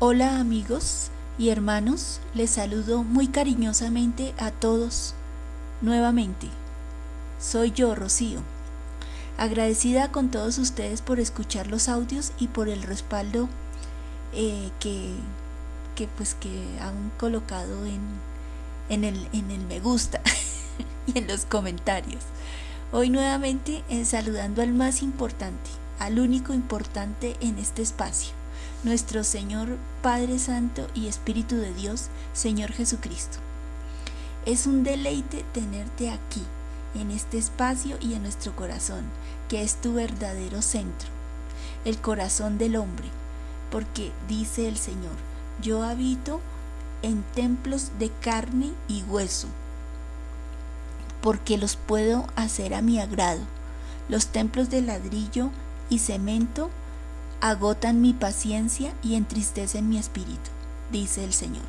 Hola amigos y hermanos, les saludo muy cariñosamente a todos nuevamente. Soy yo, Rocío. Agradecida con todos ustedes por escuchar los audios y por el respaldo eh, que, pues que han colocado en, en, el, en el me gusta y en los comentarios. Hoy nuevamente eh, saludando al más importante, al único importante en este espacio nuestro Señor Padre Santo y Espíritu de Dios, Señor Jesucristo. Es un deleite tenerte aquí, en este espacio y en nuestro corazón, que es tu verdadero centro, el corazón del hombre, porque dice el Señor, yo habito en templos de carne y hueso, porque los puedo hacer a mi agrado. Los templos de ladrillo y cemento agotan mi paciencia y entristecen mi espíritu, dice el Señor.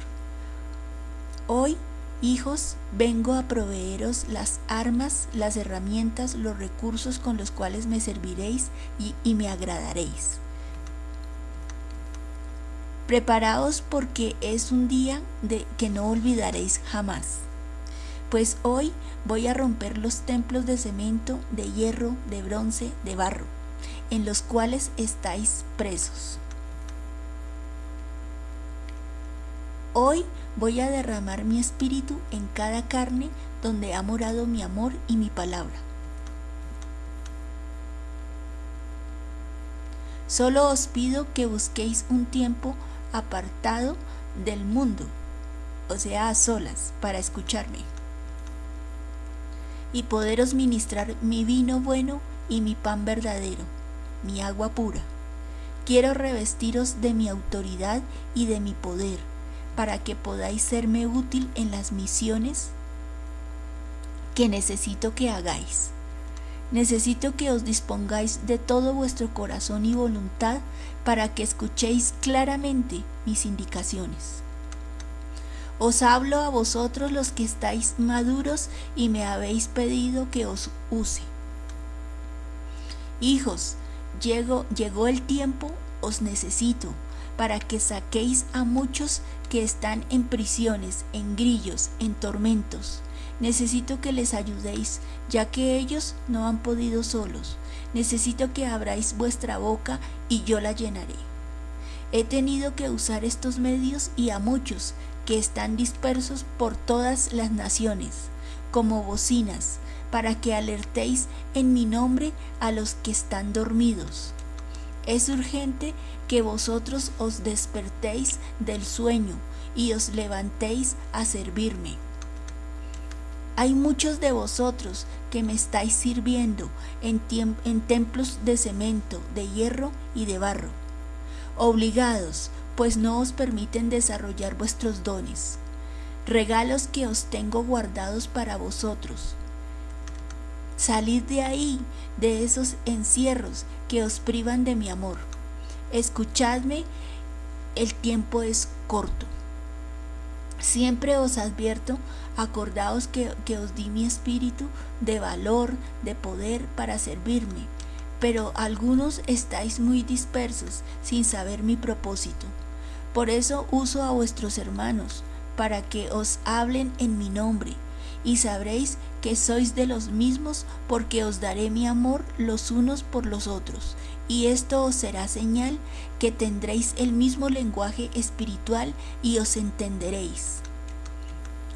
Hoy, hijos, vengo a proveeros las armas, las herramientas, los recursos con los cuales me serviréis y, me agradaréis. Preparaos porque es un día de que no olvidaréis jamás. Pues hoy voy a romper los templos de cemento, de hierro, de bronce, de barro en los cuales estáis presos. Hoy voy a derramar mi espíritu en cada carne donde ha morado mi amor y mi palabra. Solo os pido que busquéis un tiempo apartado del mundo, o sea, a solas, para escucharme, y poderos ministrar mi vino bueno y mi pan verdadero mi agua pura. Quiero revestiros de mi autoridad y de mi poder, para que podáis serme útil en las misiones que necesito que hagáis. Necesito que os dispongáis de todo vuestro corazón y voluntad para que escuchéis claramente mis indicaciones. Os hablo a vosotros los que estáis maduros y me habéis pedido que os use. Hijos, Llegó, llegó el tiempo, os necesito, para que saquéis a muchos que están en prisiones, en grillos, en tormentos. Necesito que les ayudéis, ya que ellos no han podido solos. Necesito que abráis vuestra boca y yo la llenaré. He tenido que usar estos medios y a muchos que están dispersos por todas las naciones, como bocinas, para que alertéis en mi nombre a los que están dormidos. Es urgente que vosotros os despertéis del sueño y os levantéis a servirme. Hay muchos de vosotros que me estáis sirviendo en, en, templos de cemento, de hierro y de barro, obligados, pues no os permiten desarrollar vuestros dones, regalos que os tengo guardados para vosotros Salid de ahí, de esos encierros que os privan de mi amor. Escuchadme, el tiempo es corto. Siempre os advierto, acordaos que, que, os di mi espíritu de valor, de poder para servirme, pero algunos estáis muy dispersos sin saber mi propósito. Por eso uso a vuestros hermanos, para que os hablen en mi nombre, y sabréis que sois de los mismos, porque os daré mi amor los unos por los otros, y esto os será señal que tendréis el mismo lenguaje espiritual y os entenderéis.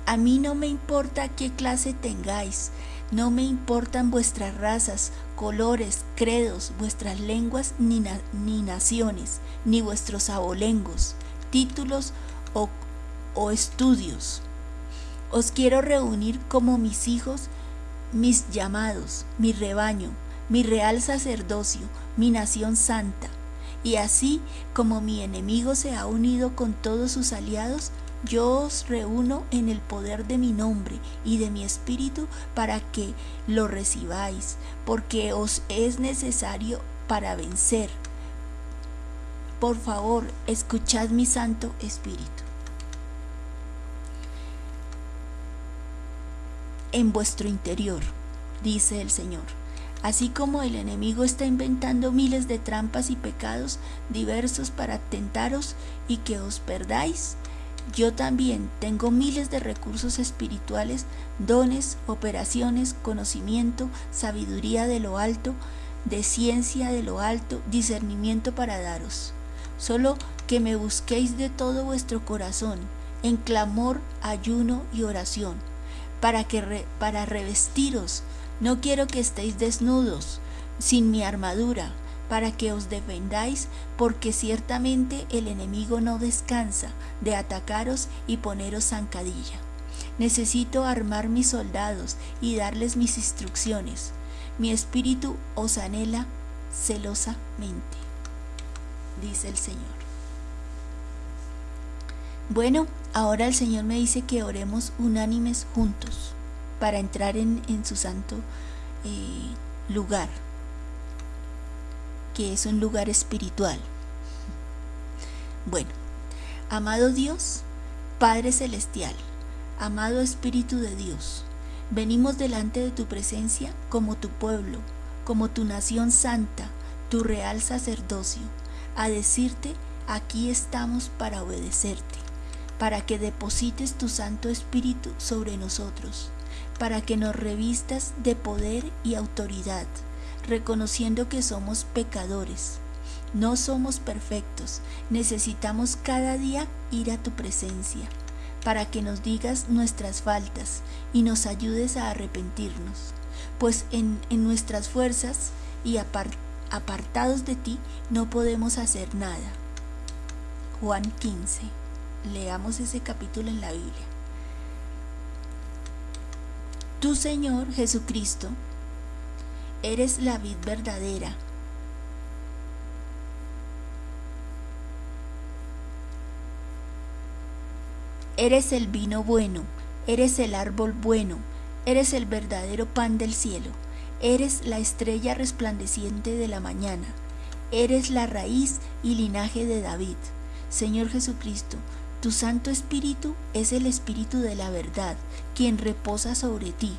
A mí no me importa qué clase tengáis, no me importan vuestras razas, colores, credos, vuestras lenguas ni, ni naciones, ni vuestros abolengos, títulos o, o estudios os quiero reunir como mis hijos, mis llamados, mi rebaño, mi real sacerdocio, mi nación santa. Y así como mi enemigo se ha unido con todos sus aliados, yo os reúno en el poder de mi nombre y de mi espíritu para que lo recibáis, porque os es necesario para vencer. Por favor, escuchad mi santo espíritu. En vuestro interior, dice el Señor. Así como el enemigo está inventando miles de trampas y pecados diversos para tentaros y que os perdáis, yo también tengo miles de recursos espirituales, dones, operaciones, conocimiento, sabiduría de lo alto, de ciencia de lo alto, discernimiento para daros. Solo que me busquéis de todo vuestro corazón, en clamor, ayuno y oración, para, que para revestiros. No quiero que estéis desnudos, sin mi armadura, para que os defendáis, porque ciertamente el enemigo no descansa de atacaros y poneros zancadilla. Necesito armar mis soldados y darles mis instrucciones. Mi espíritu os anhela celosamente, dice el Señor. Bueno, ahora el Señor me dice que oremos unánimes juntos para entrar en, su santo eh, lugar que es un lugar espiritual. Bueno, amado Dios, Padre Celestial, amado Espíritu de Dios, venimos delante de tu presencia como tu pueblo, como tu nación santa, tu real sacerdocio, a decirte, aquí estamos para obedecerte, para que deposites tu Santo Espíritu sobre nosotros, para que nos revistas de poder y autoridad reconociendo que somos pecadores. No somos perfectos, necesitamos cada día ir a tu presencia para que nos digas nuestras faltas y nos ayudes a arrepentirnos, pues en, nuestras fuerzas y apartados de ti no podemos hacer nada. Juan 15. Leamos ese capítulo en la Biblia. Tu Señor Jesucristo eres la vid verdadera. Eres el vino bueno, eres el árbol bueno, eres el verdadero pan del cielo, eres la estrella resplandeciente de la mañana, eres la raíz y linaje de David. Señor Jesucristo, tu Santo Espíritu es el Espíritu de la verdad, quien reposa sobre ti.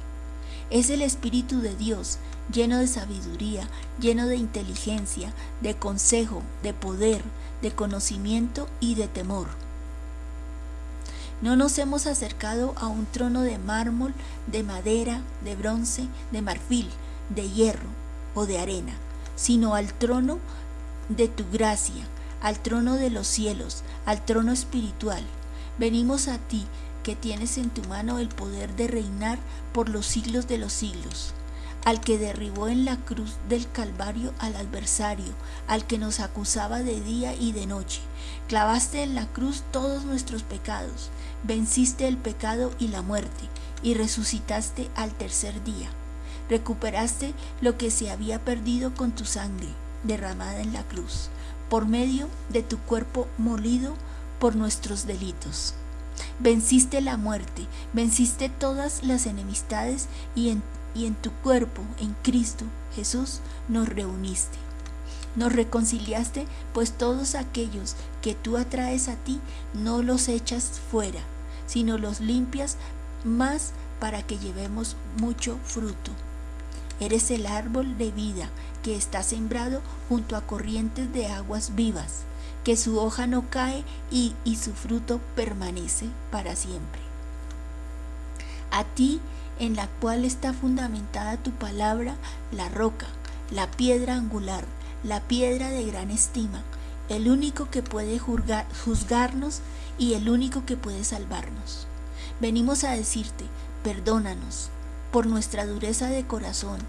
Es el Espíritu de Dios, lleno de sabiduría, lleno de inteligencia, de consejo, de poder, de conocimiento y de temor. No nos hemos acercado a un trono de mármol, de madera, de bronce, de marfil, de hierro o de arena, sino al trono de tu gracia, al trono de los cielos, al trono espiritual. Venimos a ti, que tienes en tu mano el poder de reinar por los siglos de los siglos al que derribó en la cruz del Calvario al adversario, al que nos acusaba de día y de noche. Clavaste en la cruz todos nuestros pecados, venciste el pecado y la muerte, y resucitaste al tercer día. Recuperaste lo que se había perdido con tu sangre, derramada en la cruz, por medio de tu cuerpo molido por nuestros delitos. Venciste la muerte, venciste todas las enemistades y en y en tu cuerpo, en Cristo Jesús, nos reuniste. Nos reconciliaste, pues todos aquellos que tú atraes a ti no los echas fuera, sino los limpias más para que llevemos mucho fruto. Eres el árbol de vida que está sembrado junto a corrientes de aguas vivas, que su hoja no cae y, su fruto permanece para siempre. A ti en la cual está fundamentada tu palabra, la roca, la piedra angular, la piedra de gran estima, el único que puede juzgarnos y el único que puede salvarnos. Venimos a decirte, perdónanos por nuestra dureza de corazón,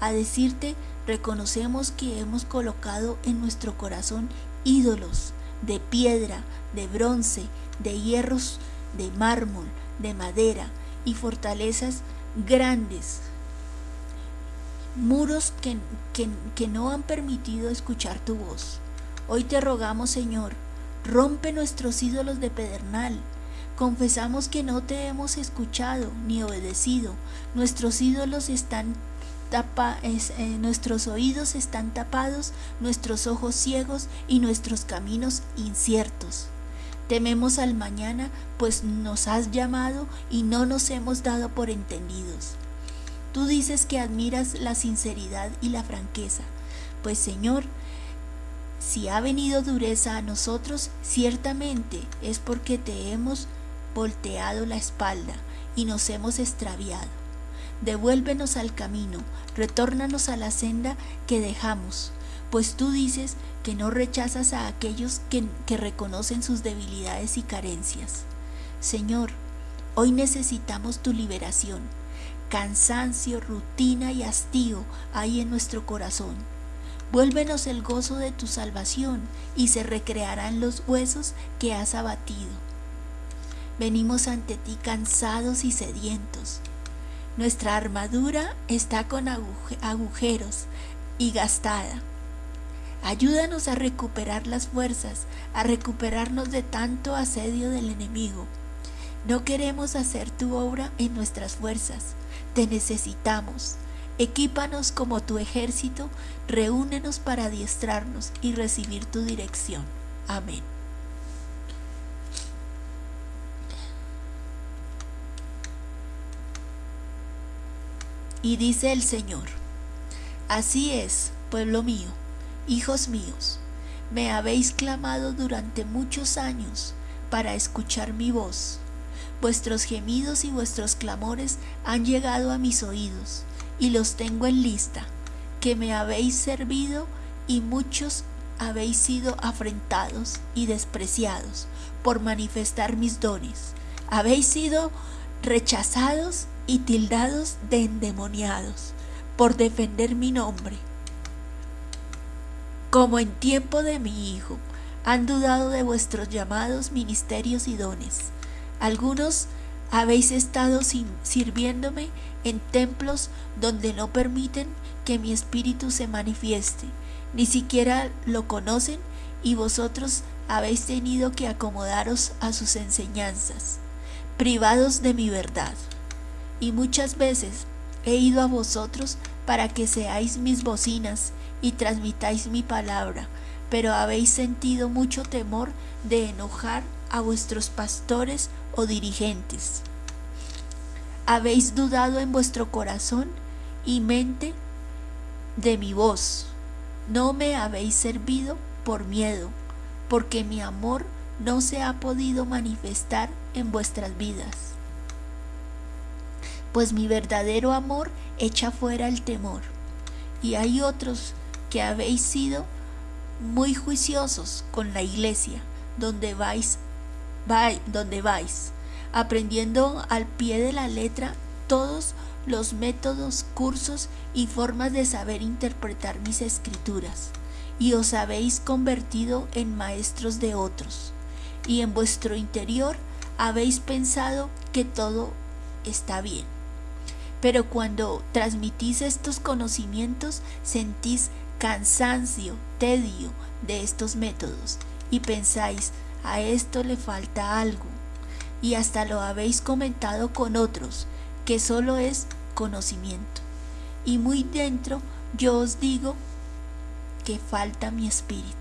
a decirte, reconocemos que hemos colocado en nuestro corazón ídolos de piedra, de bronce, de hierros, de mármol, de madera, y fortalezas grandes, muros que, que, no han permitido escuchar tu voz. Hoy te rogamos, Señor, rompe nuestros ídolos de pedernal. Confesamos que no te hemos escuchado ni obedecido. Nuestros ídolos están tapa, eh, nuestros oídos están tapados, nuestros ojos ciegos y nuestros caminos inciertos. Tememos al mañana, pues nos has llamado y no nos hemos dado por entendidos. Tú dices que admiras la sinceridad y la franqueza. Pues Señor, si ha venido dureza a nosotros, ciertamente es porque te hemos volteado la espalda y nos hemos extraviado. Devuélvenos al camino, retórnanos a la senda que dejamos, pues tú dices que no rechazas a aquellos que, reconocen sus debilidades y carencias. Señor, hoy necesitamos tu liberación. Cansancio, rutina y hastío hay en nuestro corazón. Vuélvenos el gozo de tu salvación y se recrearán los huesos que has abatido. Venimos ante ti cansados y sedientos. Nuestra armadura está con agujeros y gastada. Ayúdanos a recuperar las fuerzas, a recuperarnos de tanto asedio del enemigo. No queremos hacer tu obra en nuestras fuerzas, te necesitamos. Equípanos como tu ejército, reúnenos para adiestrarnos y recibir tu dirección. Amén. Y dice el Señor, así es, pueblo mío, hijos míos, me habéis clamado durante muchos años para escuchar mi voz. Vuestros gemidos y vuestros clamores han llegado a mis oídos, y los tengo en lista, que me habéis servido y muchos habéis sido afrentados y despreciados por manifestar mis dones. Habéis sido rechazados y tildados de endemoniados por defender mi nombre. Como en tiempo de mi Hijo, han dudado de vuestros llamados ministerios y dones. Algunos habéis estado sirviéndome en templos donde no permiten que mi espíritu se manifieste, ni siquiera lo conocen y vosotros habéis tenido que acomodaros a sus enseñanzas, privados de mi verdad y muchas veces he ido a vosotros para que seáis mis bocinas y transmitáis mi palabra, pero habéis sentido mucho temor de enojar a vuestros pastores o dirigentes. Habéis dudado en vuestro corazón y mente de mi voz. No me habéis servido por miedo, porque mi amor no se ha podido manifestar en vuestras vidas pues mi verdadero amor echa fuera el temor. Y hay otros que habéis sido muy juiciosos con la iglesia, donde vais, vais, donde vais, aprendiendo al pie de la letra todos los métodos, cursos y formas de saber interpretar mis escrituras, y os habéis convertido en maestros de otros, y en vuestro interior habéis pensado que todo está bien. Pero cuando transmitís estos conocimientos, sentís cansancio, tedio de estos métodos y pensáis, a esto le falta algo. Y hasta lo habéis comentado con otros, que solo es conocimiento. Y muy dentro yo os digo que falta mi espíritu.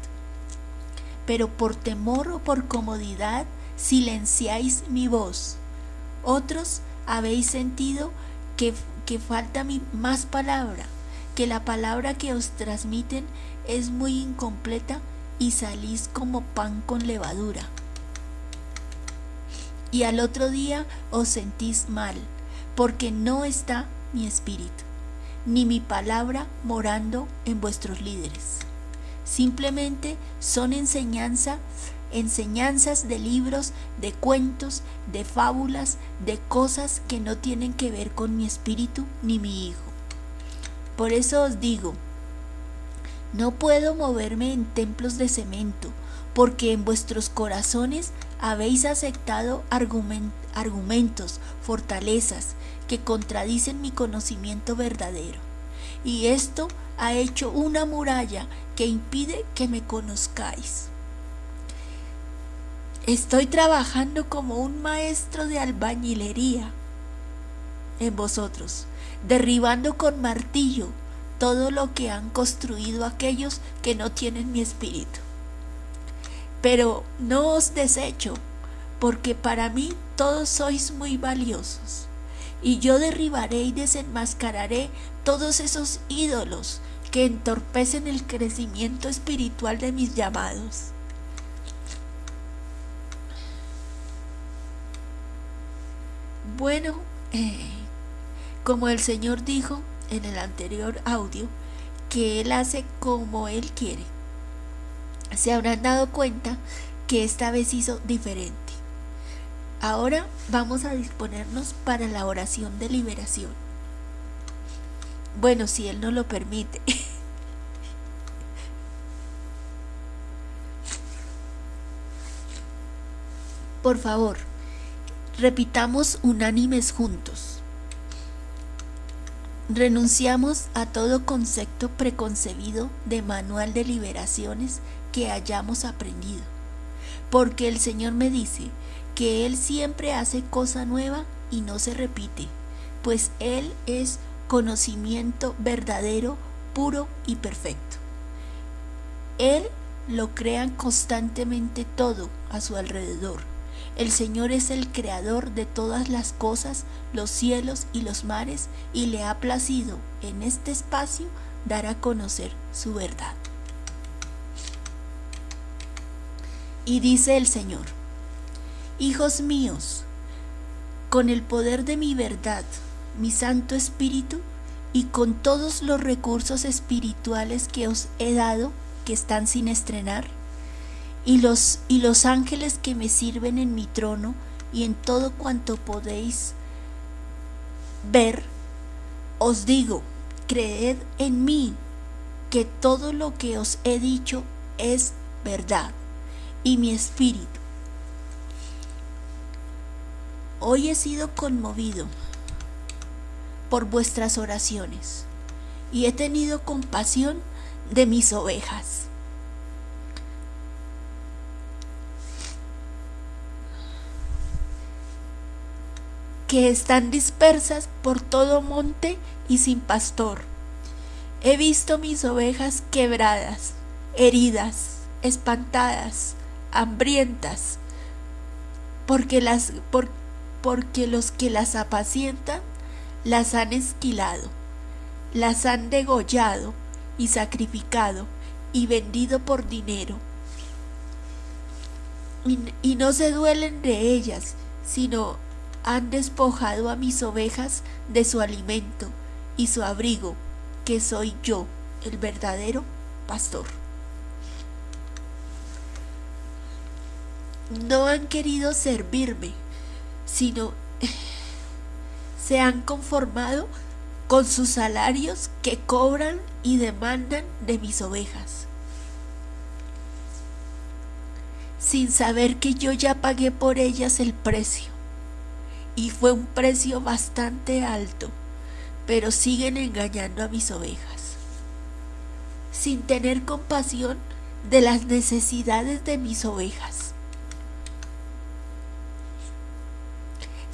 Pero por temor o por comodidad silenciáis mi voz. Otros habéis sentido que, falta mi, más palabra, que la palabra que os transmiten es muy incompleta y salís como pan con levadura. Y al otro día os sentís mal, porque no está mi espíritu, ni mi palabra morando en vuestros líderes. Simplemente son enseñanza enseñanzas de libros, de cuentos, de fábulas, de cosas que no tienen que ver con mi espíritu ni mi hijo. Por eso os digo, no puedo moverme en templos de cemento, porque en vuestros corazones habéis aceptado argumentos, fortalezas, que contradicen mi conocimiento verdadero. Y esto ha hecho una muralla que impide que me conozcáis. Estoy trabajando como un maestro de albañilería en vosotros, derribando con martillo todo lo que han construido aquellos que no tienen mi espíritu. Pero no os desecho, porque para mí todos sois muy valiosos, y yo derribaré y desenmascararé todos esos ídolos que entorpecen el crecimiento espiritual de mis llamados. Bueno, eh, como el Señor dijo en el anterior audio, que Él hace como Él quiere. Se habrán dado cuenta que esta vez hizo diferente. Ahora vamos a disponernos para la oración de liberación. Bueno, si Él no lo permite. Por favor, repitamos unánimes juntos. Renunciamos a todo concepto preconcebido de manual de liberaciones que hayamos aprendido, porque el Señor me dice que Él siempre hace cosa nueva y no se repite, pues Él es conocimiento verdadero, puro y perfecto. Él lo crea constantemente todo a su alrededor. El Señor es el creador de todas las cosas, los cielos y los mares, y le ha placido en este espacio dar a conocer su verdad. Y dice el Señor, Hijos míos, con el poder de mi verdad, mi Santo Espíritu, y con todos los recursos espirituales que os he dado, que están sin estrenar, y los, y los ángeles que me sirven en mi trono y en todo cuanto podéis ver, os digo, creed en mí, que todo lo que os he dicho es verdad, y mi espíritu Hoy he sido conmovido por vuestras oraciones y he tenido compasión de mis ovejas. Que están dispersas por todo monte y sin pastor. He visto mis ovejas quebradas, heridas, espantadas, hambrientas, porque las, por, porque los que las apacientan las han esquilado, las han degollado y sacrificado y vendido por dinero. Y, y, no se duelen de ellas, sino han despojado a mis ovejas de su alimento y su abrigo, que soy yo, el verdadero pastor. No han querido servirme sino se han conformado con sus salarios que cobran y demandan de mis ovejas, sin saber que yo ya pagué por ellas el precio, y fue un precio bastante alto, pero siguen engañando a mis ovejas, sin tener compasión de las necesidades de mis ovejas.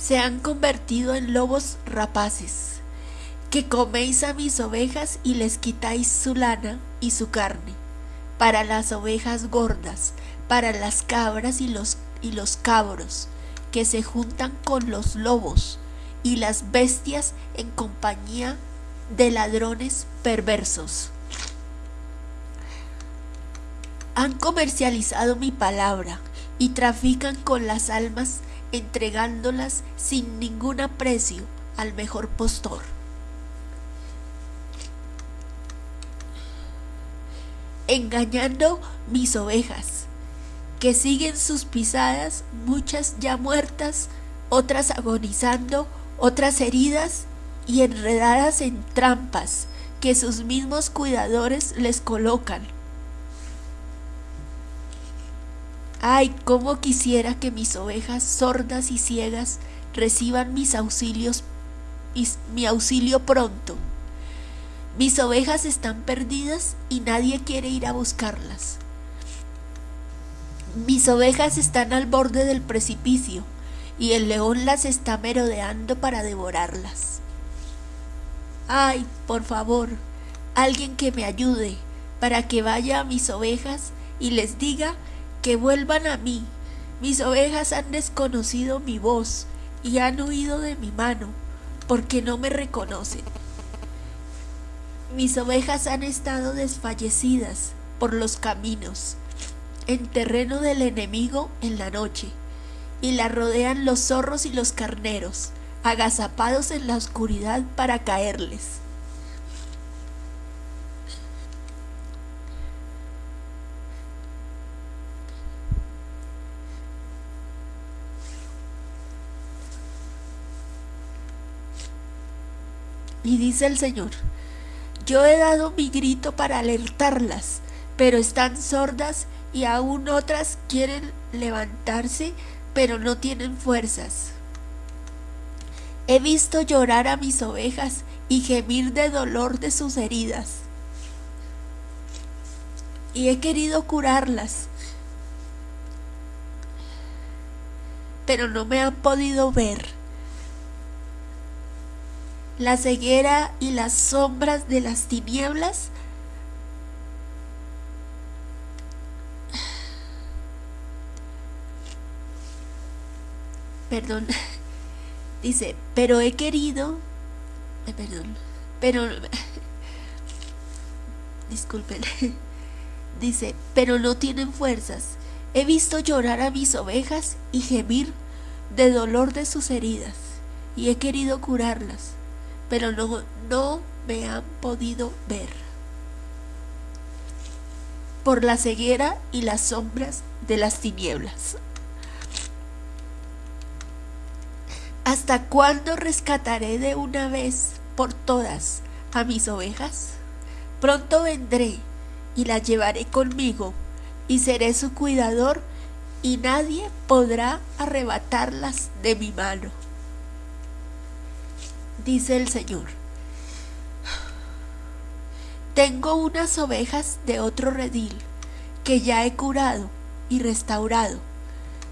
se han convertido en lobos rapaces, que coméis a mis ovejas y les quitáis su lana y su carne, para las ovejas gordas, para las cabras y los, y los cabros, que se juntan con los lobos y las bestias en compañía de ladrones perversos. Han comercializado mi palabra y trafican con las almas entregándolas sin ningún aprecio al mejor postor. Engañando mis ovejas, que siguen sus pisadas, muchas ya muertas, otras agonizando, otras heridas y enredadas en trampas que sus mismos cuidadores les colocan Ay, cómo quisiera que mis ovejas sordas y ciegas reciban mis auxilios mi auxilio pronto. Mis ovejas están perdidas y nadie quiere ir a buscarlas. Mis ovejas están al borde del precipicio y el león las está merodeando para devorarlas. Ay, por favor, alguien que me ayude para que vaya a mis ovejas y les diga que vuelvan a mí. Mis ovejas han desconocido mi voz y han huido de mi mano, porque no me reconocen. Mis ovejas han estado desfallecidas por los caminos, en terreno del enemigo en la noche, y la rodean los zorros y los carneros, agazapados en la oscuridad para caerles. Y dice el Señor, yo he dado mi grito para alertarlas, pero están sordas y aún otras quieren levantarse, pero no tienen fuerzas. He visto llorar a mis ovejas y gemir de dolor de sus heridas. Y he querido curarlas, pero no me han podido ver la ceguera y las sombras de las tinieblas perdón dice pero he querido eh, perdón pero disculpen dice pero no tienen fuerzas he visto llorar a mis ovejas y gemir de dolor de sus heridas y he querido curarlas pero no, no me han podido ver. Por la ceguera y las sombras de las tinieblas. ¿Hasta cuándo rescataré de una vez por todas a mis ovejas? Pronto vendré y las llevaré conmigo y seré su cuidador y nadie podrá arrebatarlas de mi mano dice el Señor. Tengo unas ovejas de otro redil que ya he curado y restaurado.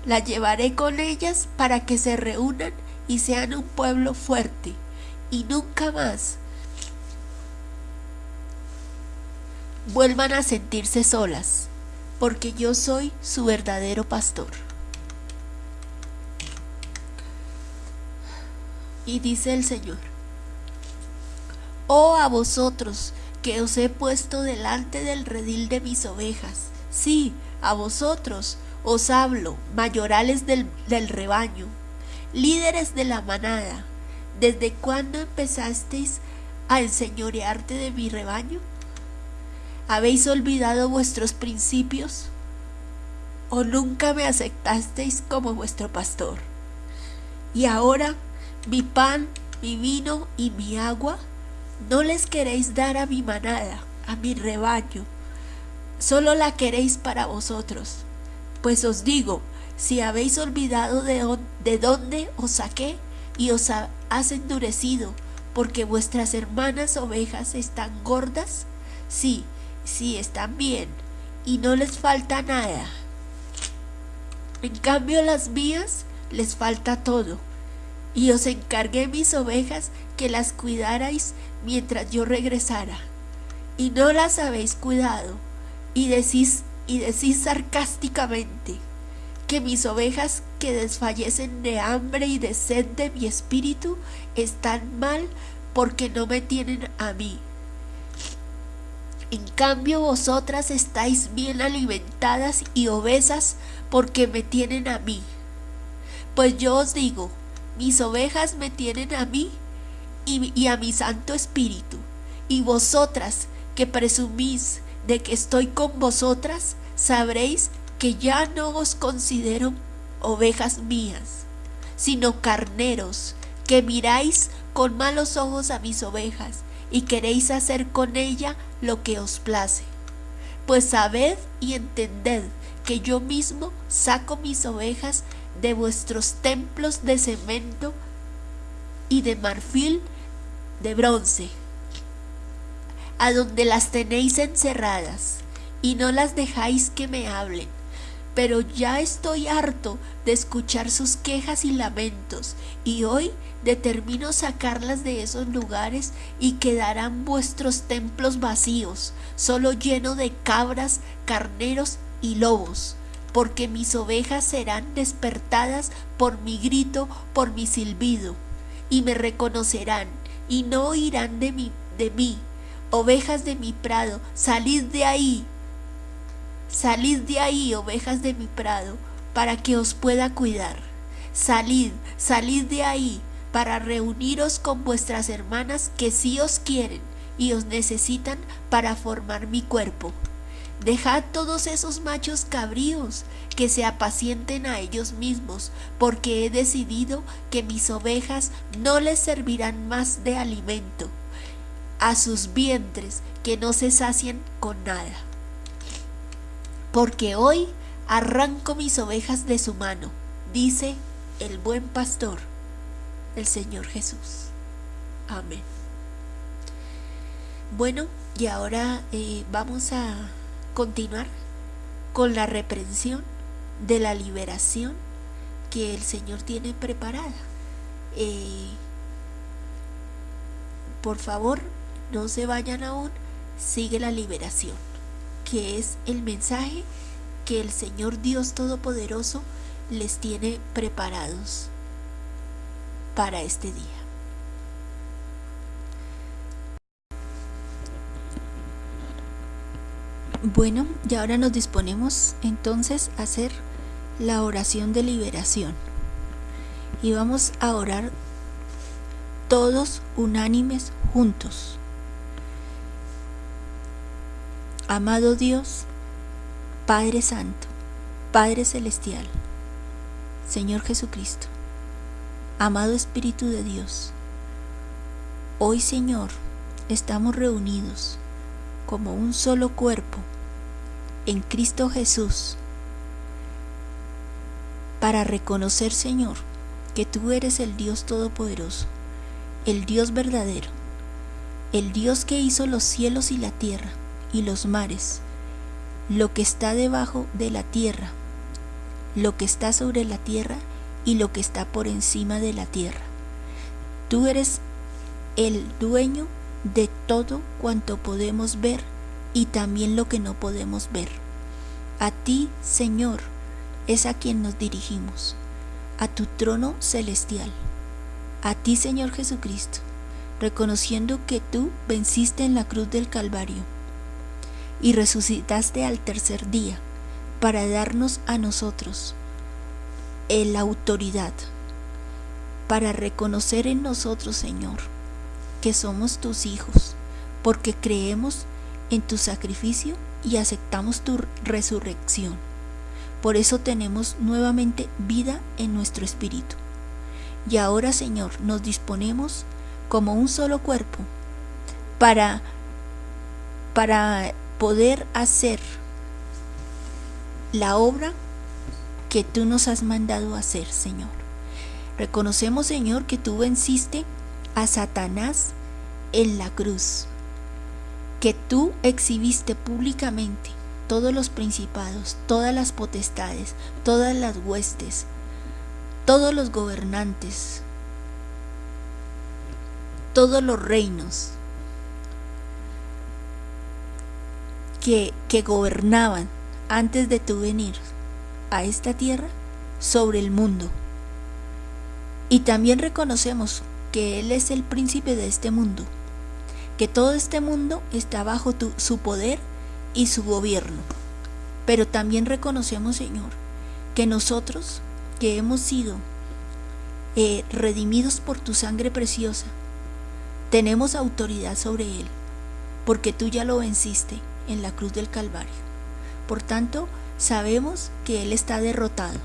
Las llevaré con ellas para que se reúnan y sean un pueblo fuerte y nunca más vuelvan a sentirse solas, porque yo soy su verdadero pastor. Y dice el Señor, Oh a vosotros, que os he puesto delante del redil de mis ovejas, sí, a vosotros os hablo, mayorales del, del rebaño, líderes de la manada, ¿desde cuándo empezasteis a enseñorearte de mi rebaño? ¿Habéis olvidado vuestros principios? ¿O nunca me aceptasteis como vuestro pastor? Y ahora mi pan, mi vino y mi agua, no les queréis dar a mi manada, a mi rebaño, solo la queréis para vosotros. Pues os digo, si habéis olvidado de, de dónde os saqué y os has endurecido, porque vuestras hermanas ovejas están gordas, sí, sí están bien, y no les falta nada. En cambio las mías les falta todo y os encargué mis ovejas que las cuidarais mientras yo regresara. Y no las habéis cuidado, y decís, y decís sarcásticamente, que mis ovejas que desfallecen de hambre y de sed de mi espíritu están mal porque no me tienen a mí. En cambio vosotras estáis bien alimentadas y obesas porque me tienen a mí. Pues yo os digo, mis ovejas me tienen a mí y, a mi Santo Espíritu. Y vosotras que presumís de que estoy con vosotras, sabréis que ya no os considero ovejas mías, sino carneros, que miráis con malos ojos a mis ovejas y queréis hacer con ella lo que os place. Pues sabed y entended que yo mismo saco mis ovejas de vuestros templos de cemento y de marfil de bronce, a donde las tenéis encerradas y no las dejáis que me hablen. Pero ya estoy harto de escuchar sus quejas y lamentos, y hoy determino sacarlas de esos lugares y quedarán vuestros templos vacíos, solo lleno de cabras, carneros y lobos porque mis ovejas serán despertadas por mi grito, por mi silbido, y me reconocerán y no oirán de mí, de mí. Ovejas de mi prado, salid de ahí. Salid de ahí, ovejas de mi prado, para que os pueda cuidar. Salid, salid de ahí, para reuniros con vuestras hermanas que sí os quieren y os necesitan para formar mi cuerpo. Dejad todos esos machos cabríos que se apacienten a ellos mismos, porque he decidido que mis ovejas no les servirán más de alimento, a sus vientres que no se sacien con nada. Porque hoy arranco mis ovejas de su mano, dice el buen pastor, el Señor Jesús. Amén. Bueno, y ahora eh, vamos a continuar con la reprensión de la liberación que el Señor tiene preparada. Eh, por favor, no se vayan aún, sigue la liberación, que es el mensaje que el Señor Dios Todopoderoso les tiene preparados para este día. Bueno, y ahora nos disponemos entonces a hacer la oración de liberación. Y vamos a orar todos unánimes juntos. Amado Dios, Padre Santo, Padre Celestial, Señor Jesucristo, amado Espíritu de Dios, hoy Señor estamos reunidos como un solo cuerpo en Cristo Jesús para reconocer, Señor, que tú eres el Dios Todopoderoso, el Dios verdadero, el Dios que hizo los cielos y la tierra y los mares, lo que está debajo de la tierra, lo que está sobre la tierra y lo que está por encima de la tierra. Tú eres el dueño de todo cuanto podemos ver y también lo que no podemos ver. A ti, Señor, es a quien nos dirigimos, a tu trono celestial, a ti, Señor Jesucristo, reconociendo que tú venciste en la cruz del Calvario y resucitaste al tercer día para darnos a nosotros la autoridad, para reconocer en nosotros, Señor, que somos tus hijos, porque creemos en tu sacrificio y aceptamos tu resurrección. Por eso tenemos nuevamente vida en nuestro espíritu. Y ahora, Señor, nos disponemos como un solo cuerpo para, para poder hacer la obra que tú nos has mandado hacer, Señor. Reconocemos, Señor, que tú venciste a Satanás en la cruz, que tú exhibiste públicamente todos los principados, todas las potestades, todas las huestes, todos los gobernantes, todos los reinos que, que gobernaban antes de tu venir a esta tierra sobre el mundo. Y también reconocemos que Él es el príncipe de este mundo, que todo este mundo está bajo su poder y su gobierno. Pero también reconocemos, Señor, que nosotros, que hemos sido eh, redimidos por tu sangre preciosa, tenemos autoridad sobre Él, porque tú ya lo venciste en la cruz del Calvario. Por tanto, sabemos que Él está derrotado,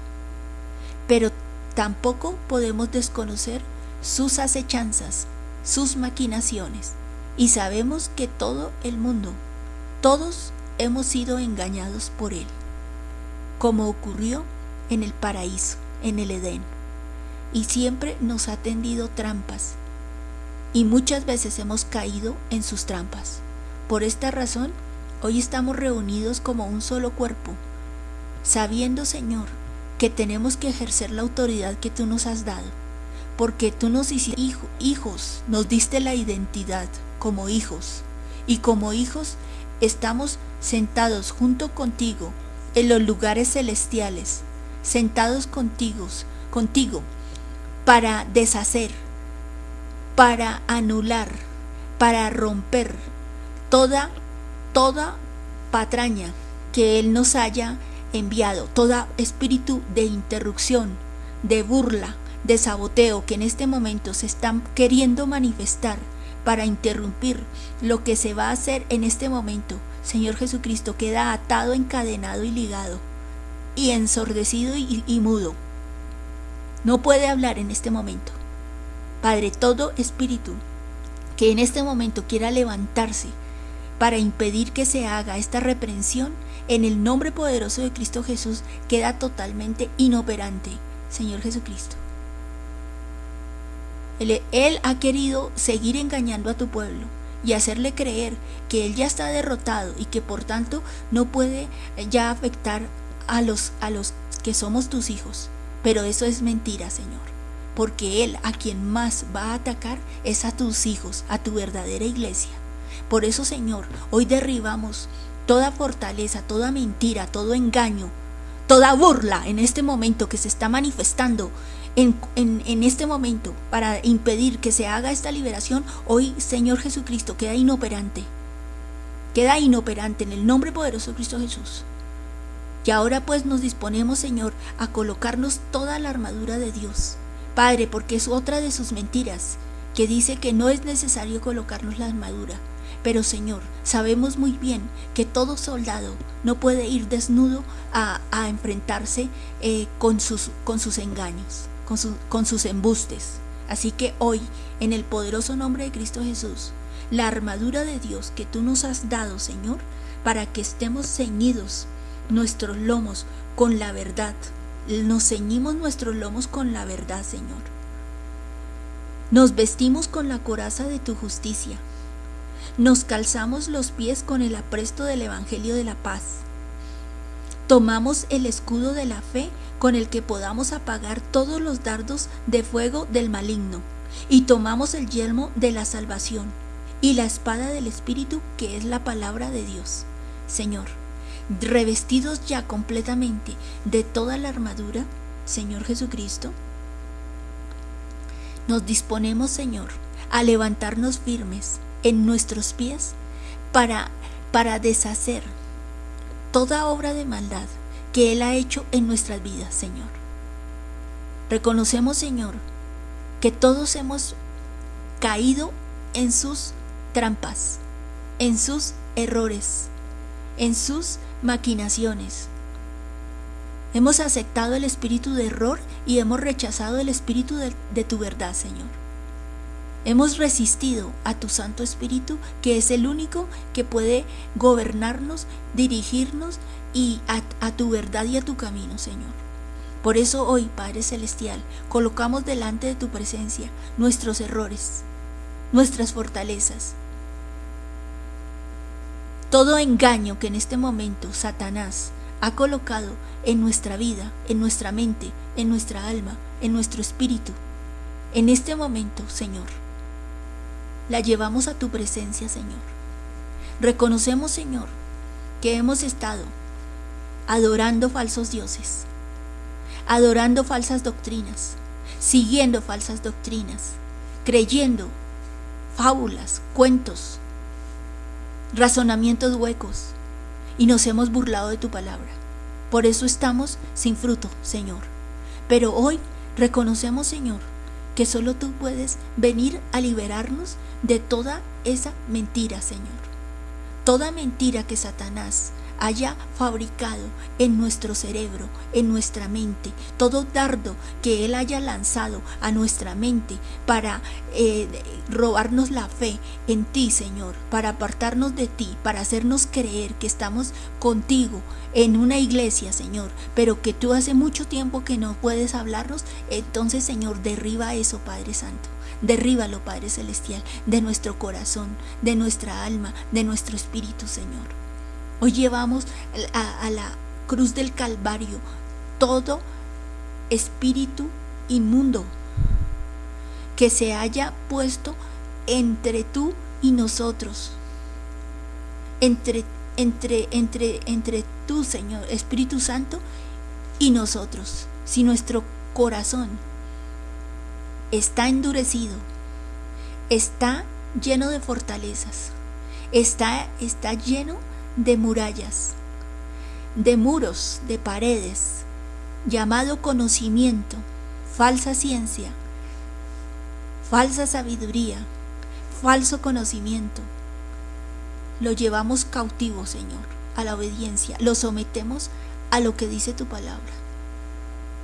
pero tampoco podemos desconocer sus acechanzas, sus maquinaciones, y sabemos que todo el mundo, todos hemos sido engañados por Él, como ocurrió en el paraíso, en el Edén, y siempre nos ha tendido trampas, y muchas veces hemos caído en sus trampas. Por esta razón, hoy estamos reunidos como un solo cuerpo, sabiendo, Señor, que tenemos que ejercer la autoridad que tú nos has dado porque tú nos hiciste hijos, nos diste la identidad como hijos, y como hijos estamos sentados junto contigo en los lugares celestiales, sentados contigo, contigo, para deshacer para anular, para romper toda, toda patraña que Él nos haya enviado, todo espíritu de interrupción, de burla, de saboteo que en este momento se están queriendo manifestar para interrumpir lo que se va a hacer en este momento. Señor Jesucristo queda atado, encadenado y ligado, y ensordecido y, y mudo. No puede hablar en este momento. Padre, todo espíritu que en este momento quiera levantarse para impedir que se haga esta reprensión, en el nombre poderoso de Cristo Jesús queda totalmente inoperante, Señor Jesucristo. Él, ha querido seguir engañando a tu pueblo y hacerle creer que Él ya está derrotado y que por tanto no puede ya afectar a los, a los que somos tus hijos. Pero eso es mentira, Señor. Porque Él a quien más va a atacar es a tus hijos, a tu verdadera iglesia. Por eso, Señor, hoy derribamos toda fortaleza, toda mentira, todo engaño, toda burla en este momento que se está manifestando en, en, este momento para impedir que se haga esta liberación, hoy Señor Jesucristo queda inoperante. Queda inoperante en el nombre poderoso de Cristo Jesús. Y ahora pues nos disponemos, Señor, a colocarnos toda la armadura de Dios. Padre, porque es otra de sus mentiras, que dice que no es necesario colocarnos la armadura. Pero Señor, sabemos muy bien que todo soldado no puede ir desnudo a, a enfrentarse eh, con, sus, con sus engaños con, con sus embustes. Así que hoy, en el poderoso nombre de Cristo Jesús, la armadura de Dios que tú nos has dado, Señor, para que estemos ceñidos nuestros lomos con la verdad. Nos ceñimos nuestros lomos con la verdad, Señor. Nos vestimos con la coraza de tu justicia. Nos calzamos los pies con el apresto del Evangelio de la paz. Tomamos el escudo de la fe con el que podamos apagar todos los dardos de fuego del maligno, y tomamos el yelmo de la salvación y la espada del Espíritu que es la palabra de Dios. Señor, revestidos ya completamente de toda la armadura, Señor Jesucristo, nos disponemos, Señor, a levantarnos firmes en nuestros pies para, para deshacer toda obra de maldad que Él ha hecho en nuestras vidas, Señor. Reconocemos, Señor, que todos hemos caído en sus trampas, en sus errores, en sus maquinaciones. Hemos aceptado el espíritu de error y hemos rechazado el espíritu de, de, tu verdad, Señor. Hemos resistido a tu Santo Espíritu, que es el único que puede gobernarnos, dirigirnos y a, tu verdad y a tu camino, Señor. Por eso hoy, Padre Celestial, colocamos delante de tu presencia nuestros errores, nuestras fortalezas, todo engaño que en este momento Satanás ha colocado en nuestra vida, en nuestra mente, en nuestra alma, en nuestro espíritu. En este momento, Señor, la llevamos a tu presencia, Señor. Reconocemos, Señor, que hemos estado adorando falsos dioses, adorando falsas doctrinas, siguiendo falsas doctrinas, creyendo fábulas, cuentos, razonamientos huecos, y nos hemos burlado de tu palabra. Por eso estamos sin fruto, Señor. Pero hoy reconocemos, Señor, que solo tú puedes venir a liberarnos de toda esa mentira, Señor. Toda mentira que Satanás haya fabricado en nuestro cerebro, en nuestra mente, todo dardo que Él haya lanzado a nuestra mente para eh, robarnos la fe en ti, Señor, para apartarnos de ti, para hacernos creer que estamos contigo en una iglesia, Señor, pero que tú hace mucho tiempo que no puedes hablarnos, entonces, Señor, derriba eso, Padre Santo. Derríbalo, Padre Celestial, de nuestro corazón, de nuestra alma, de nuestro espíritu, Señor. Hoy llevamos a, la cruz del Calvario todo espíritu inmundo que se haya puesto entre tú y nosotros. Entre, entre, entre, entre tú, Señor, Espíritu Santo, y nosotros. Si nuestro corazón está endurecido, está lleno de fortalezas, está, está lleno de murallas, de muros, de paredes, llamado conocimiento, falsa ciencia, falsa sabiduría, falso conocimiento. Lo llevamos cautivo, Señor, a la obediencia, lo sometemos a lo que dice tu palabra.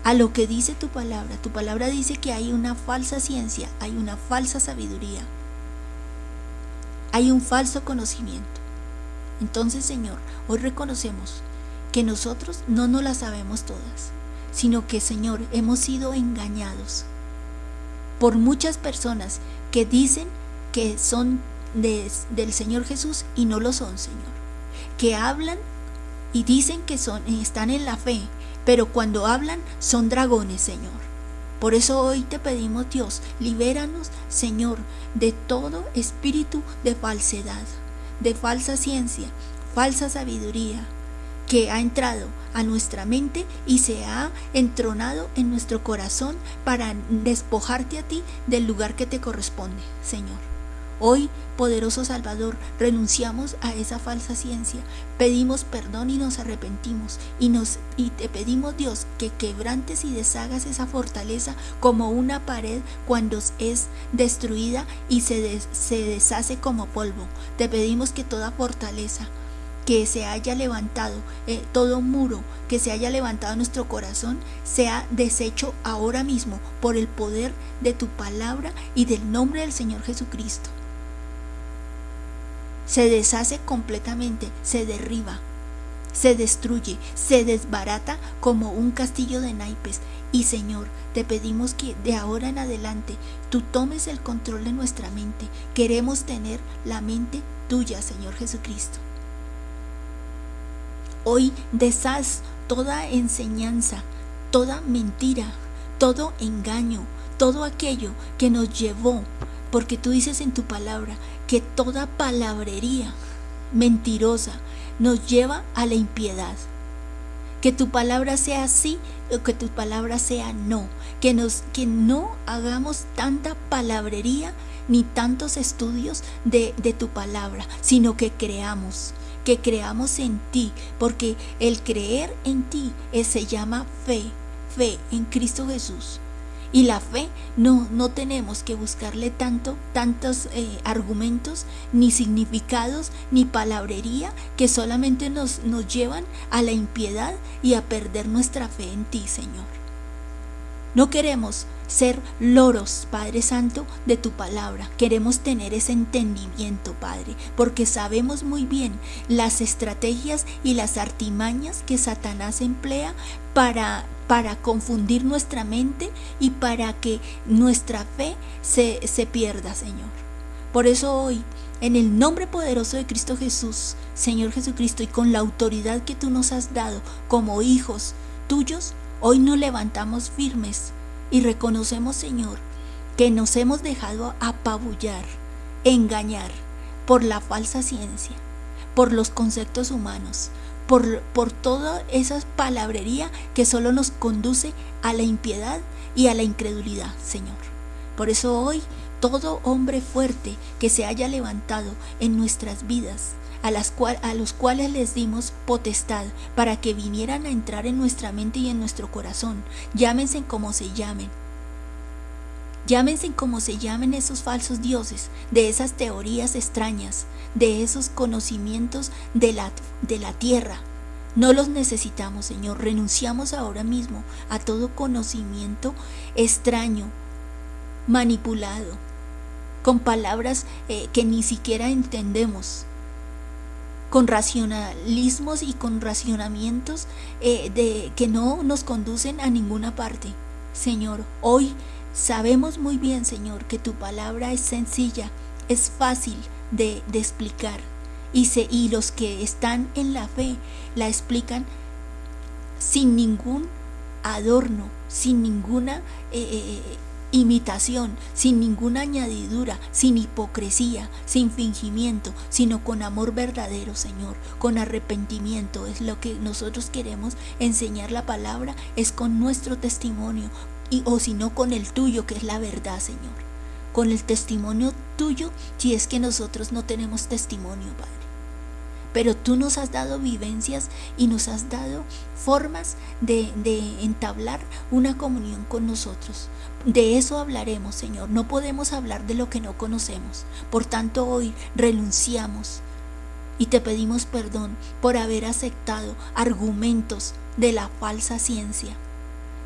A lo que dice tu palabra. Tu palabra dice que hay una falsa ciencia, hay una falsa sabiduría, hay un falso conocimiento. Entonces, Señor, hoy reconocemos que nosotros no nos la sabemos todas, sino que, Señor, hemos sido engañados por muchas personas que dicen que son del Señor Jesús y no lo son, Señor. Que hablan y dicen que son, están en la fe, pero cuando hablan son dragones, Señor. Por eso hoy te pedimos, Dios, libéranos, Señor, de todo espíritu de falsedad, de falsa ciencia, falsa sabiduría, que ha entrado a nuestra mente y se ha entronado en nuestro corazón para despojarte a ti del lugar que te corresponde, Señor. Hoy, poderoso Salvador, renunciamos a esa falsa ciencia, pedimos perdón y nos arrepentimos. Y, nos, y te pedimos Dios que quebrantes y deshagas esa fortaleza como una pared cuando es destruida y se, se deshace como polvo. Te pedimos que toda fortaleza, que se haya levantado, eh, todo muro que se haya levantado en nuestro corazón, sea deshecho ahora mismo por el poder de tu palabra y del nombre del Señor Jesucristo se deshace completamente, se derriba, se destruye, se desbarata como un castillo de naipes. Y Señor, te pedimos que de ahora en adelante tú tomes el control de nuestra mente. Queremos tener la mente tuya, Señor Jesucristo. Hoy deshaz toda enseñanza, toda mentira, todo engaño, todo aquello que nos llevó porque tú dices en tu palabra que toda palabrería mentirosa nos lleva a la impiedad. Que tu palabra sea sí o que tu palabra sea no. Que, nos, que no hagamos tanta palabrería ni tantos estudios de, de tu palabra, sino que creamos, que creamos en ti, porque el creer en ti se llama fe, fe en Cristo Jesús. Y la fe no, no tenemos que buscarle tanto, tantos eh, argumentos, ni significados, ni palabrería que solamente nos, nos llevan a la impiedad y a perder nuestra fe en ti, Señor. No queremos ser loros, Padre Santo, de tu palabra. Queremos tener ese entendimiento, Padre, porque sabemos muy bien las estrategias y las artimañas que Satanás emplea para para confundir nuestra mente y para que nuestra fe se, se pierda, Señor. Por eso hoy, en el nombre poderoso de Cristo Jesús, Señor Jesucristo, y con la autoridad que tú nos has dado como hijos tuyos, hoy nos levantamos firmes y reconocemos, Señor, que nos hemos dejado apabullar, engañar por la falsa ciencia, por los conceptos humanos, por, por toda esa palabrería que solo nos conduce a la impiedad y a la incredulidad, Señor. Por eso hoy todo hombre fuerte que se haya levantado en nuestras vidas, a, las cual, a los cuales les dimos potestad para que vinieran a entrar en nuestra mente y en nuestro corazón, llámense como se llamen, Llámense como se llamen esos falsos dioses, de esas teorías extrañas, de esos conocimientos de la, de la tierra. No los necesitamos, Señor. Renunciamos ahora mismo a todo conocimiento extraño, manipulado, con palabras eh, que ni siquiera entendemos, con racionalismos y con racionamientos eh, de, que no nos conducen a ninguna parte. Señor, hoy Sabemos muy bien, Señor, que tu palabra es sencilla, es fácil de, explicar. Y, los que están en la fe la explican sin ningún adorno, sin ninguna eh, eh, imitación, sin ninguna añadidura, sin hipocresía, sin fingimiento, sino con amor verdadero, Señor, con arrepentimiento. Es lo que nosotros queremos enseñar la palabra, es con nuestro testimonio, y o si no con el tuyo, que es la verdad, Señor. Con el testimonio tuyo si es que nosotros no tenemos testimonio, Padre. Pero tú nos has dado vivencias y nos has dado formas de, de entablar una comunión con nosotros. De eso hablaremos, Señor. No podemos hablar de lo que no conocemos. Por tanto, hoy renunciamos y te pedimos perdón por haber aceptado argumentos de la falsa ciencia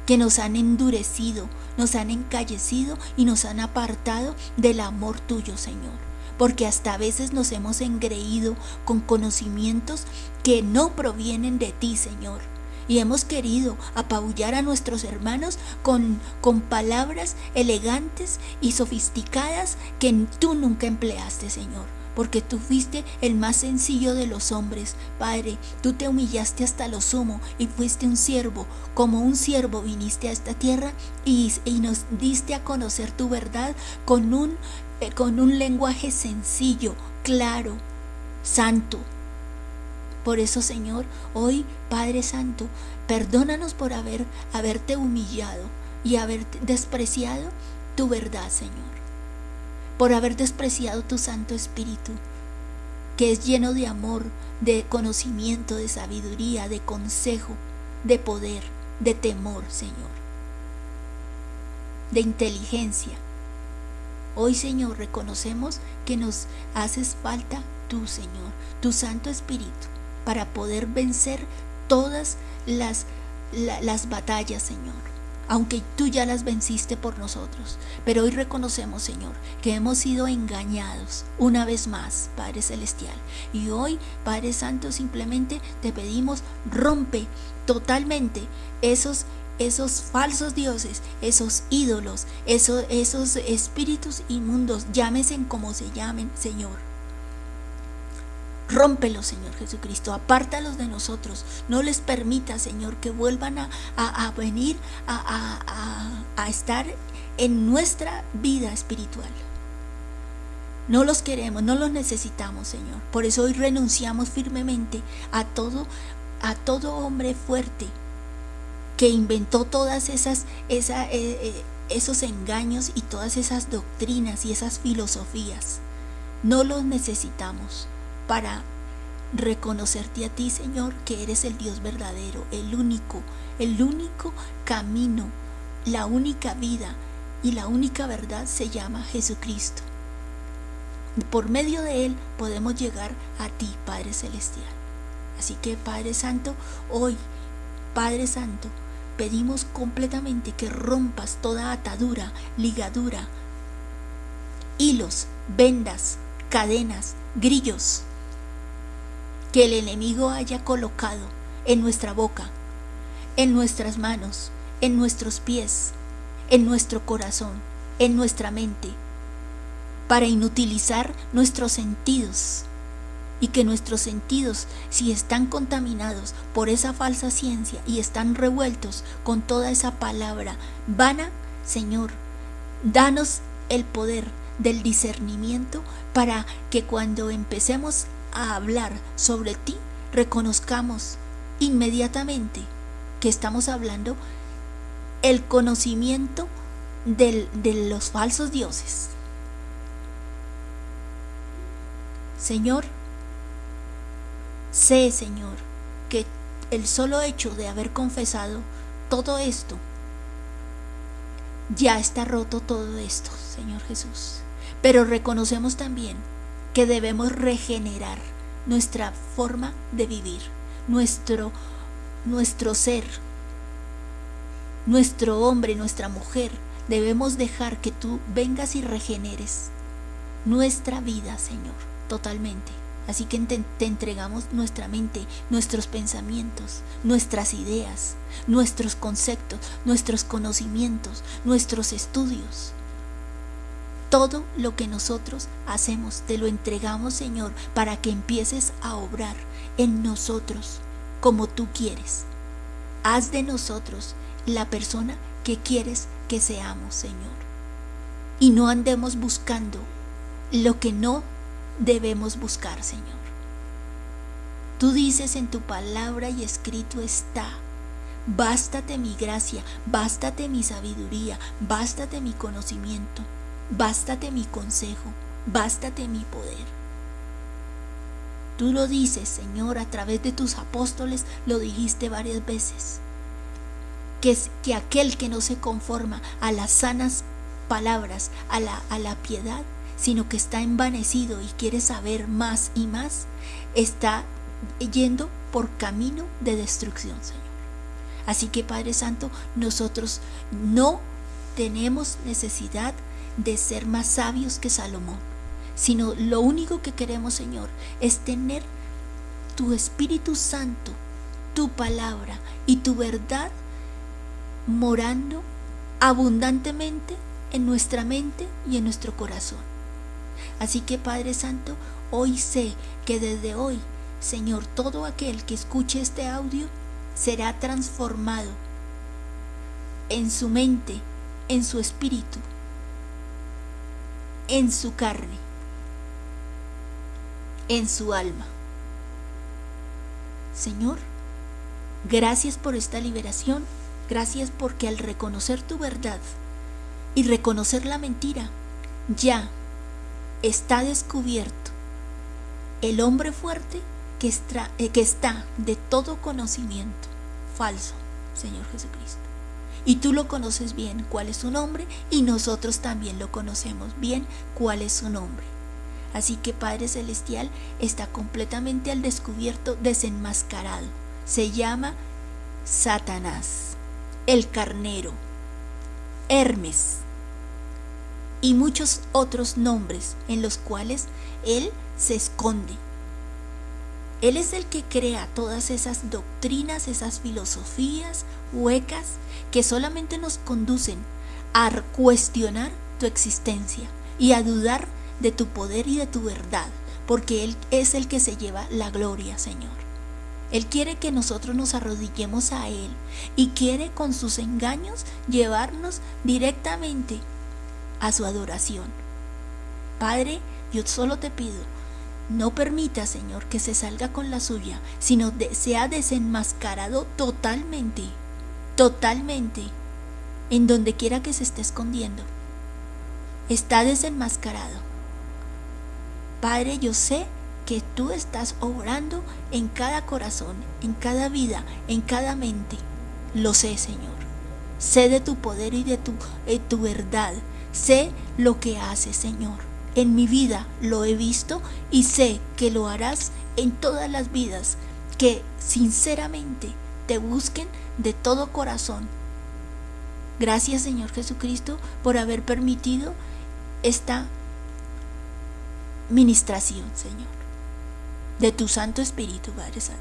que nos han endurecido, nos han encallecido y nos han apartado del amor tuyo, Señor. Porque hasta a veces nos hemos engreído con conocimientos que no provienen de ti, Señor. Y hemos querido apabullar a nuestros hermanos con, con palabras elegantes y sofisticadas que tú nunca empleaste, Señor porque tú fuiste el más sencillo de los hombres. Padre, tú te humillaste hasta lo sumo y fuiste un siervo. Como un siervo viniste a esta tierra y, nos diste a conocer tu verdad con un, eh, con un lenguaje sencillo, claro, santo. Por eso, Señor, hoy, Padre Santo, perdónanos por haber, haberte humillado y haber despreciado tu verdad, Señor por haber despreciado tu Santo Espíritu, que es lleno de amor, de conocimiento, de sabiduría, de consejo, de poder, de temor, Señor, de inteligencia. Hoy, Señor, reconocemos que nos haces falta tú, Señor, tu Santo Espíritu, para poder vencer todas las, las batallas, Señor aunque tú ya las venciste por nosotros. Pero hoy reconocemos, Señor, que hemos sido engañados una vez más, Padre Celestial. Y hoy, Padre Santo, simplemente te pedimos, rompe totalmente esos esos falsos dioses, esos ídolos, esos, esos espíritus inmundos, llámese como se llamen, Señor. Rómpelos, Señor Jesucristo, apártalos de nosotros. No les permita, Señor, que vuelvan a, venir a, estar en nuestra vida espiritual. No los queremos, no los necesitamos, Señor. Por eso hoy renunciamos firmemente a todo, a todo hombre fuerte que inventó todas esas, eh, eh, esos engaños y todas esas doctrinas y esas filosofías. No los necesitamos para reconocerte a ti, Señor, que eres el Dios verdadero, el único, el único camino, la única vida y la única verdad se llama Jesucristo. Por medio de Él podemos llegar a ti, Padre Celestial. Así que, Padre Santo, hoy, Padre Santo, pedimos completamente que rompas toda atadura, ligadura, hilos, vendas, cadenas, grillos, que el enemigo haya colocado en nuestra boca, en nuestras manos, en nuestros pies, en nuestro corazón, en nuestra mente, para inutilizar nuestros sentidos y que nuestros sentidos, si están contaminados por esa falsa ciencia y están revueltos con toda esa palabra vana, Señor, danos el poder del discernimiento para que cuando empecemos a hablar sobre ti, reconozcamos inmediatamente que estamos hablando el conocimiento de los falsos dioses. Señor, sé, Señor, que el solo hecho de haber confesado todo esto, ya está roto todo esto, Señor Jesús. Pero reconocemos también que debemos regenerar nuestra forma de vivir, nuestro, nuestro ser, nuestro hombre, nuestra mujer. Debemos dejar que tú vengas y regeneres nuestra vida, Señor, totalmente. Así que te, te, entregamos nuestra mente, nuestros pensamientos, nuestras ideas, nuestros conceptos, nuestros conocimientos, nuestros estudios. Todo lo que nosotros hacemos te lo entregamos, Señor, para que empieces a obrar en nosotros como tú quieres. Haz de nosotros la persona que quieres que seamos, Señor. Y no andemos buscando lo que no debemos buscar, Señor. Tú dices en tu palabra y escrito está, bástate mi gracia, bástate mi sabiduría, bástate mi conocimiento Bástate mi consejo, bástate mi poder. Tú lo dices, Señor, a través de tus apóstoles, lo dijiste varias veces. Que, es, que aquel que no se conforma a las sanas palabras, a la, a la piedad, sino que está envanecido y quiere saber más y más, está yendo por camino de destrucción, Señor. Así que Padre Santo, nosotros no tenemos necesidad de ser más sabios que Salomón, sino lo único que queremos, Señor, es tener tu Espíritu Santo, tu palabra y tu verdad morando abundantemente en nuestra mente y en nuestro corazón. Así que Padre Santo, hoy sé que desde hoy, Señor, todo aquel que escuche este audio será transformado en su mente, en su espíritu, en su carne, en su alma. Señor, gracias por esta liberación, gracias porque al reconocer tu verdad y reconocer la mentira, ya está descubierto el hombre fuerte que, eh, está de todo conocimiento falso, Señor Jesucristo. Y tú lo conoces bien cuál es su nombre y nosotros también lo conocemos bien cuál es su nombre. Así que Padre Celestial está completamente al descubierto, desenmascarado. Se llama Satanás, el carnero, Hermes y muchos otros nombres en los cuales él se esconde. Él es el que crea todas esas doctrinas, esas filosofías huecas que solamente nos conducen a cuestionar tu existencia y a dudar de tu poder y de tu verdad, porque Él es el que se lleva la gloria, Señor. Él quiere que nosotros nos arrodillemos a Él y quiere con sus engaños llevarnos directamente a su adoración. Padre, yo solo te pido no permita, Señor, que se salga con la suya, sino sea desenmascarado totalmente, totalmente, en donde quiera que se esté escondiendo. Está desenmascarado. Padre, yo sé que tú estás obrando en cada corazón, en cada vida, en cada mente. Lo sé, Señor. Sé de tu poder y de tu, de tu verdad. Sé lo que haces, Señor en mi vida lo he visto y sé que lo harás en todas las vidas que sinceramente te busquen de todo corazón. Gracias Señor Jesucristo por haber permitido esta ministración, Señor, de tu Santo Espíritu, Padre Santo.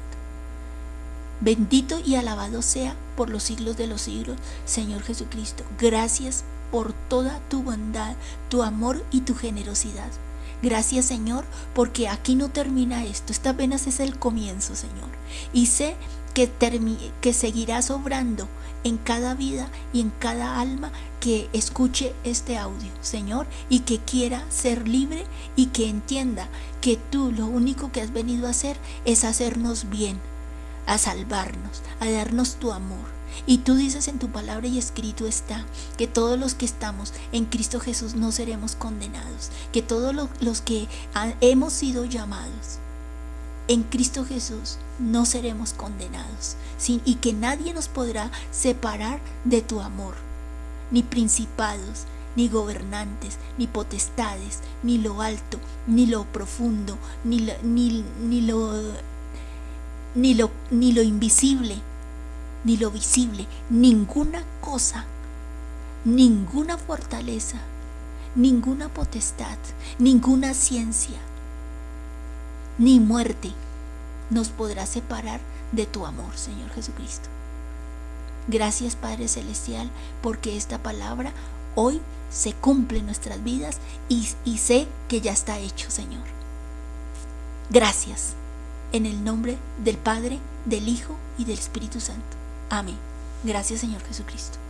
Bendito y alabado sea por los siglos de los siglos, Señor Jesucristo. Gracias por toda tu bondad, tu amor y tu generosidad. Gracias Señor, porque aquí no termina esto, esta apenas es el comienzo Señor. Y sé que, que seguirás obrando en cada vida y en cada alma que escuche este audio, Señor, y que quiera ser libre y que entienda que tú lo único que has venido a hacer es hacernos bien, a salvarnos, a darnos tu amor. Y tú dices en tu palabra y escrito está que todos los que estamos en Cristo Jesús no seremos condenados, que todos los que hemos sido llamados en Cristo Jesús no seremos condenados y que nadie nos podrá separar de tu amor, ni principados, ni gobernantes, ni potestades, ni lo alto, ni lo profundo, ni lo, ni lo, ni lo invisible, ni lo visible, ninguna cosa, ninguna fortaleza, ninguna potestad, ninguna ciencia, ni muerte nos podrá separar de tu amor, Señor Jesucristo. Gracias Padre Celestial porque esta palabra hoy se cumple en nuestras vidas y, y sé que ya está hecho, Señor. Gracias. En el nombre del Padre, del Hijo y del Espíritu Santo. Amén. Gracias Señor Jesucristo.